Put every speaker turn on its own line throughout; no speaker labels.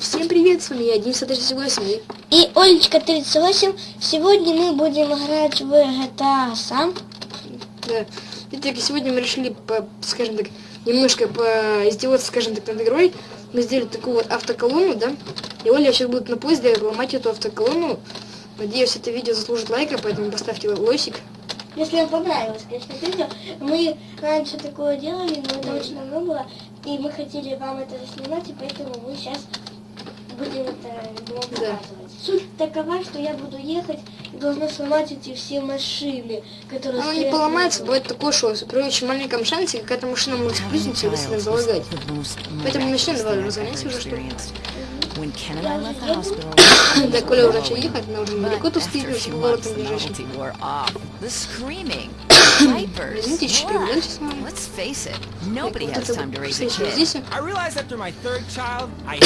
Всем привет, с вами я, Денис 38.
И Олечка 38. Сегодня мы будем играть в GTA Sam.
Да. Итак, сегодня мы решили, по, скажем так, немножко поиздеваться, скажем так, над игрой. Мы сделали такую вот автоколонну, да? И Оля сейчас будет на поезде ломать эту автоколонну. Надеюсь, это видео заслужит лайка, поэтому поставьте лойсик.
Если вам понравилось, конечно, это видео. Мы раньше такое делали, но это очень давно было. И мы хотели вам это снимать, и поэтому мы сейчас будем это вам показывать. Суть такова, что я буду ехать и должна сломать эти все машины, которые
Оно не
стоят
поломается, бывает такое, что при очень маленьком шансе какая-то машина может сплюснуть и быстро залагать. Поэтому начнем, давай разгоняйся уже, что ли.
When Ken and I left the hospital,
Да, Коля уже начал ехать, она уже недалеко тут стоит,
after
с
a few months,
поворотом
the
ближайшим.
novelty wore off. The screaming, diapers.
Извините, чуть перевернемся с вами.
Let's face it, nobody
Вот
has
это
time to raise a
встреча
kid.
здесь.
I realized after my third child, I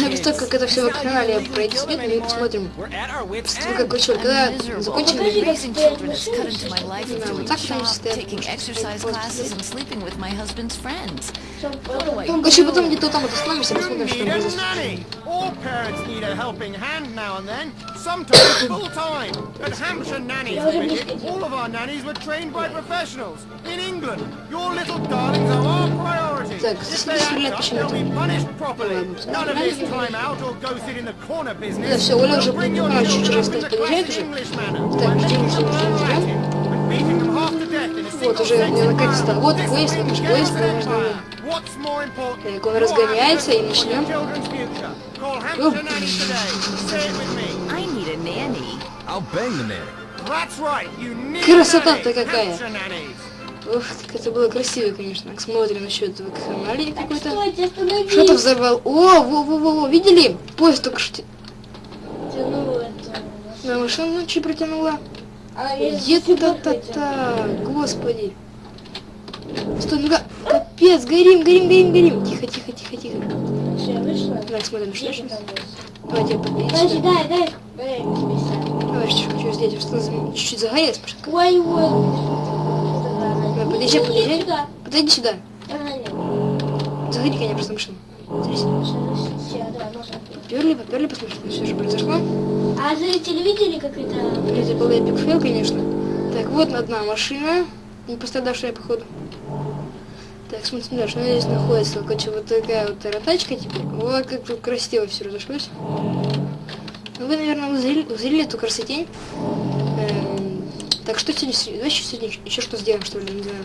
Ну, после того, как это все вакханалия пройдет, мы посмотрим.
We're at our wits'
После того, как короче,
I'm
когда
miserable.
закончим
Покажи, как
Raising
стоят
children has cut
машины,
into my life
Да,
of
вот
doing
так они
shop,
стоят,
taking
потому что
exercise
стоят
classes
просто.
and sleeping with my husband's friends.
Короче, потом где-то там остановимся, посмотрим, что
nanny. All parents need a helping hand now and then, sometimes full time. At Hampshire Nannies Limited, all of our nannies were trained by professionals. In England, your little darlings are our priority. If they act up, they'll be punished properly. None of this time out or go sit in the corner
Да,
business.
все, Оля уже
We'll bring your
понимает, чуть
children
раз подъезжает уже.
English manner.
Так, ждем, ждем, ждем, ждем. Вот уже наконец-то. Вот
This
поезд,
will
наш
get
Так, он разгоняется, и начнем.
your children's future? Call
Оп.
Hampshire Nanny today. Say it with me.
I need a nanny.
I'll bang the nanny.
That's right. You need
Красота-то
a nanny.
какая. Ух, как это было красиво, конечно. Смотрим насчет вакханалии
Так,
какой-то. Что-то взорвал. О, во-во-во, видели? Поезд только что...
Тяну это.
На машину чуть протянула.
А я
Где-то та-та, господи. Стой, ну-ка, капец, горим, горим, горим, горим. Тихо, тихо, тихо, тихо.
Всё, я вышла.
Так, смотрим, что
Где
сейчас.
там есть?
Давайте я подберите
Подожди, дай, дай.
Давай, что хочу сделать, что чуть-чуть загорелась машинка.
Ой, ой.
Давай, подъезжай.
сюда.
Подойди сюда. Загори, конечно, просто машину. Поперли, поперли, посмотрим, что все же произошло.
А зрители видели, как это?
Это был эпик фейл, конечно. Так, вот одна машина, не пострадавшая, походу. Так, смотрим дальше, что здесь находится. Короче, вот такая вот таратачка, типа. Вот как тут красиво все разошлось. Ну, Вы, наверное, узрели, узрели эту красотень. Эм, так, что сегодня, давайте сегодня еще что сделаем, что ли, не знаю.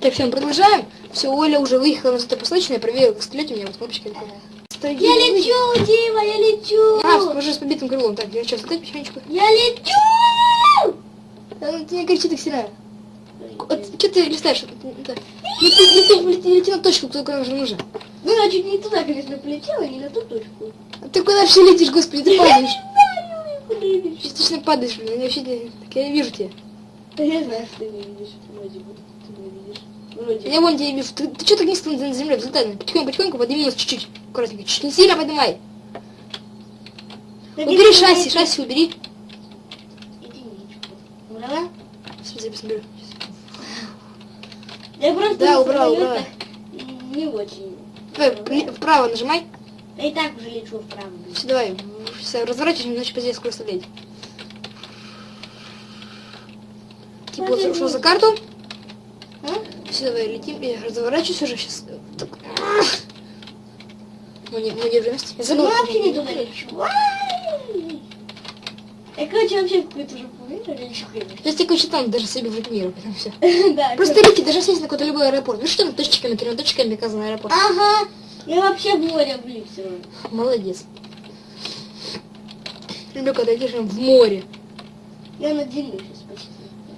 Так, всем продолжаем. Все, Оля уже выехала на зато посылочное, проверила, стрелять у меня вот кнопочка. Стой,
Я лечу, Дима, я лечу.
А, уже с побитым крылом. Так, я что, задать потихонечку?
Я лечу.
Да ну ты не кричи так сильно. Что ты листаешь? Это- это- Ну ты, ну лети, на точку, только уже нужно.
Ну, чуть не туда, конечно, полетела, не на ту точку.
А ты куда вообще летишь, господи, ты падаешь. Частично падаешь, блин, я вообще не- так я вижу тебя.
Да я знаю, что ты не видишь. Вроде бы. Ты не видишь. Вроде
Я вон тебя вижу. Ты, ты что так низко на земле? Взлетай, ну, потихоньку, потихоньку подними нас чуть-чуть. Аккуратненько, чуть не сильно поднимай. Убери шасси, шасси убери.
Единичку. Убрала?
Сейчас я посмотрю.
Я просто
Да, убрала,
самолетах не очень.
Давай, вли- вправо нажимай.
Я и так уже лечу вправо.
Все, давай. Все, разворачивайся, иначе позднее скоро оставлять. Типа вот ушел за карту.
А?
Все, давай летим. Я разворачиваюсь уже сейчас. Так. Мы не, мы держимся. Я
Ну,
забыл.
вообще не туда лечу. Я, короче, вообще какой-то уже конечно.
Я такой читал даже себе в мир, потом все.
Да,
Просто лети, даже сесть на какой-то любой аэропорт. Ну что там точечками, трем точками указан аэропорт.
Ага. Я вообще в море влипся.
Молодец. Люблю, когда летишь в море.
Я на земле сейчас почти.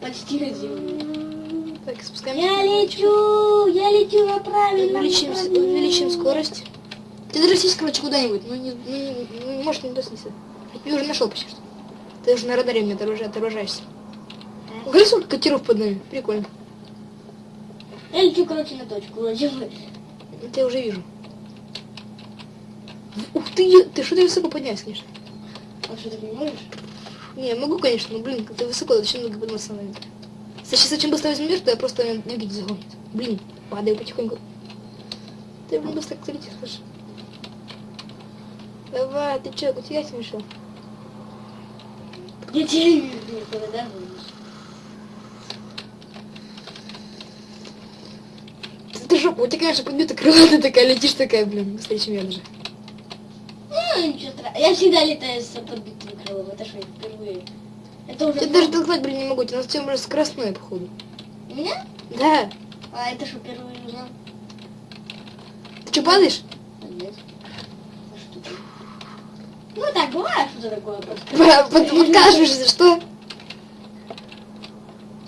Почти на земле.
Так, спускаемся.
Я лечу, я лечу на правильном
Увеличим, увеличим скорость. Ты даже сесть, короче, куда-нибудь. Ну, не, ну, не, ну, может, не доснися. Я уже нашел почти что. Ты уже на радаре мне оторважа- оторважаешься. Угадай, сколько катеров под нами? Прикольно.
Я лечу, короче, на точку.
Это я уже вижу. Ух ты, ты что ты высоко поднялся, конечно.
А что, ты не можешь?
Не, могу, конечно, но, блин, ты высоко, зачем много подниматься на это? Сейчас очень быстро возьму вверх, то я просто ноги загонит. Блин, падаю потихоньку. Ты, блин, быстро летишь, слушай. Давай, ты чё, куда я смешал?
Я телевизор никуда да, будешь.
Ты жопа, у тебя, конечно, подбита крыла, ты такая летишь такая, блин, быстрее, чем я даже.
Ну, ничего страшного. Я всегда летаю с подбитым крылом, это что, впервые. Это уже...
Я даже толкать, блин, не могу, у тебя совсем уже скоростное, походу.
У меня?
Да.
А это что, впервые узнал?
Ты что, падаешь?
Нет. Ну так, бывает что-то такое просто.
Под- под- Подкашиваешься, что?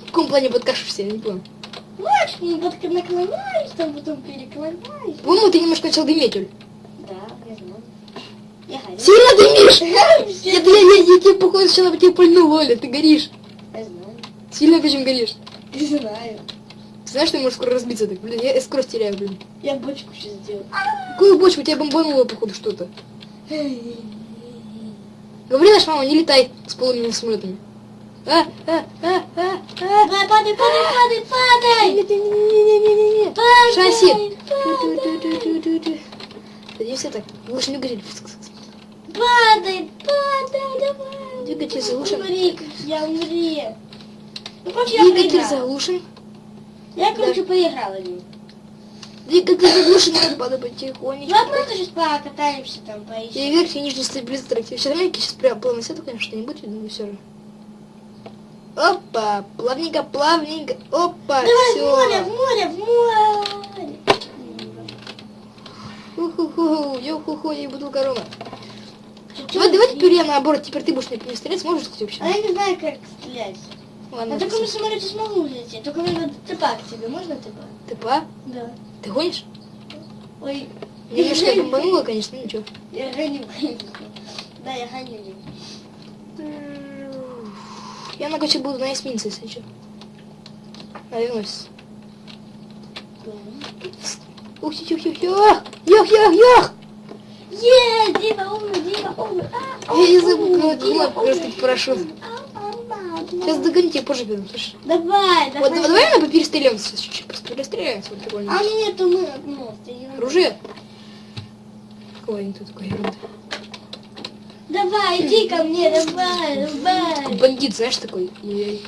В каком плане подкашиваешься, я не понял.
Мы под- наклоняюсь, там потом переклоняюсь.
По-моему, ты немножко начал дыметь, Оль.
Да, я знаю. Я.
Сильно дымишь? Я, я, я, я тебе, походу, сначала тебе пульнул, Оля, ты горишь.
Я знаю.
Сильно почему горишь?
Не знаю.
Ты знаешь, ты можешь скоро разбиться так? Блин, я скорость теряю, блин.
Я бочку сейчас сделаю.
Какую бочку? У тебя бомбануло, походу, что-то. Говори, наша мама, не летай с полыми самолетами. А, а, а, а, а.
Падай, падай, падай, падай!
Не-не-не-не-не-не.
Падай,
Шасси.
падай.
Садимся так. Лучше не говори.
Падай, падай, давай.
Двигатель заглушен.
Умри, я умри. Ну, короче, я
Двигатель
проиграла.
заглушен.
Я, короче, поиграла в него.
Двигатель заглушен. Надо потихонечку.
Давай просто сейчас покатаемся там, поищем.
И верхний и нижний стабилизатор. Сейчас маленький, сейчас прям плавно сяду, конечно, не видно, но все равно. Опа, плавненько, плавненько. Опа,
Давай
все.
в море, в море, в море.
Уху-ху, ё-ху-ху, и бутылка рома.
Чё-
Давай, давай теперь я наоборот, теперь ты будешь мне стрелять, сможешь, кстати, вообще?
А я не знаю, как стрелять.
Ладно,
На таком самолете смогу улететь, только мне надо тыпа к тебе. Можно тыпа?
ты па?
Да.
Ты гонишь?
Ой,
Немножко бомбануло, конечно, ну ничего.
я гоню. Да, я гоню.
Я на короче буду на эсминце, если что. Навернусь. Ух, тих, тих, тих, ёх, ёх, ёх, ёх!
Е, Дима умный, Дима умный. А,
Я не забыл, как
Дима
кнопку просто
умный.
парашют.
А, а, а,
Сейчас догони тебя позже беру, слышишь?
Давай,
Вот,
давай.
давай мы поперестреляемся чуть-чуть, просто перестреляемся, вот прикольно.
А меня нету мы ну.
Оружие? Какого они тут такой ерунды?
Давай, иди ко мне, давай, давай.
Бандит, знаешь, такой. Ей.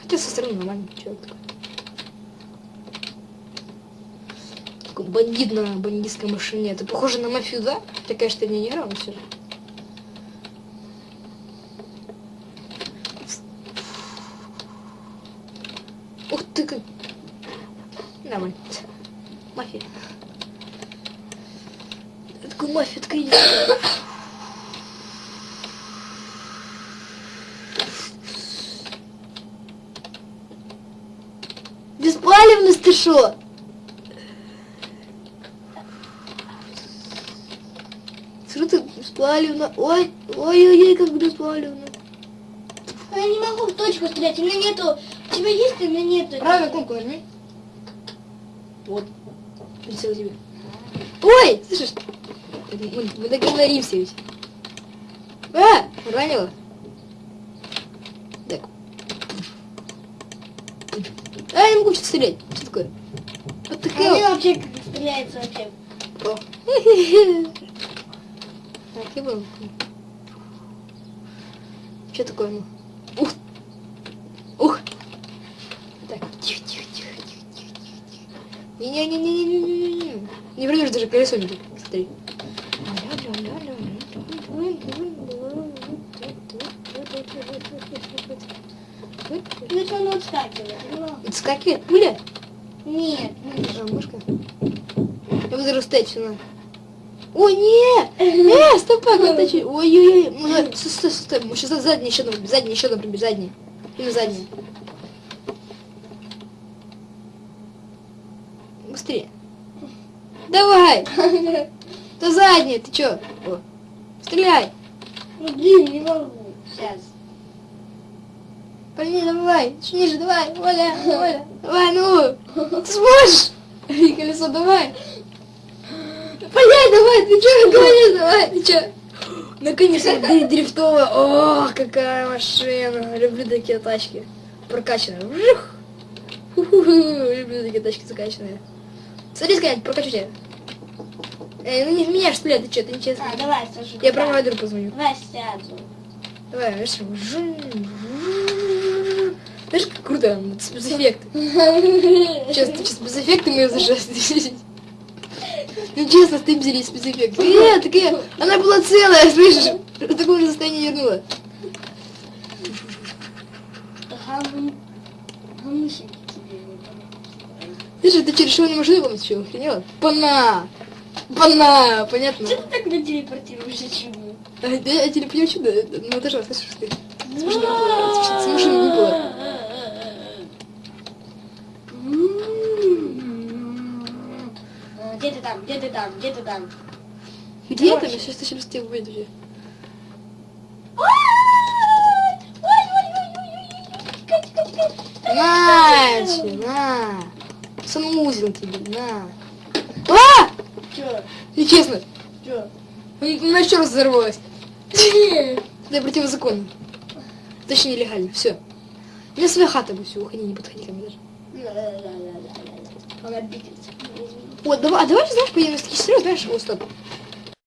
Хотя со стороны нормальный человек такой. Такой бандит на бандитской машине. Это похоже на мафию, да? Хотя, конечно, не играл, но все же. Ух ты как... Нормально. Мафия. Я Такой мафия, такая идет. Беспалевность ты шо? Смотри, ты беспалевно. Ой, ой-ой-ой, как беспалевно.
А Я не могу в точку стрелять, у меня нету. У тебя есть, у меня нету.
Правильно, кнопку нажми. Вот. Прицел тебе. Ой, слышишь? Мы, мы договоримся ведь. А, ранила. Так. А, я не могу что-то стрелять. Что такое? Вот такая вот.
вообще как стреляется вообще.
О. Так, я понял. Что такое? ну? Ух! Ух! Так, тихо, тихо, тихо, тихо, тихо, тихо. Не-не-не-не-не-не-не. Не вернешь даже колесо не. Смотри.
Это оно отскакивает.
Отскакивает пуля?
Нет, ну,
А, мышка? Я буду растать все на. Ой, не! Э, стоп, как это чуть- Ой-ой-ой. Ну, да, Стой, стой, стой. Мы сейчас задний еще одно, задний еще пробежь, задний. И на задний. Быстрее. Давай! То задний, ты чё? О. Стреляй!
ну блин, не могу. Сейчас.
Парни, давай, чуть ниже, давай, Оля, Оля, давай, ну, ты сможешь? И колесо, давай. Блядь, давай, ты чё, наконец, давай, ты чё? Наконец-то дри- дрифтовая, о, какая машина, люблю такие тачки, прокачанные, Вжух. Люблю такие тачки закачанные. Садись, Ганять, прокачу тебя. Э, ну не в меня ж стрелять, ты что, ты нечестно.
А, давай, Саша.
Я
давай.
провайдеру позвоню.
Давай сяду.
Давай, жу- знаешь, как круто, вот спецэффекты. Сейчас, сейчас спецэффекты мы зажали. Ну честно, с взяли спецэффекты. Э, такая, она была целая, слышишь? В таком же состоянии вернула. Ты же, ты через шивную машину что охренела? Пана! Пана! Понятно?
Что ты так на телепортируешься чему?
А, Я, телепню чудо, ну это же, слышишь ты? С машины выпала,
А, Где ты там? Где ты там? Где ты там?
Где. Я сейчас сейчас тебя выйду. На, на. Санузел тебе, на. А!
Чё?
Нечестно.
Чё?
Она еще раз взорвалась. Это противозаконно. Точнее, нелегально. Все. У меня своя хата будет, все, уходи, не подходи ко мне даже.
Он обиделся.
Вот, давай, а давай, знаешь, поедем в такие знаешь, о, стоп.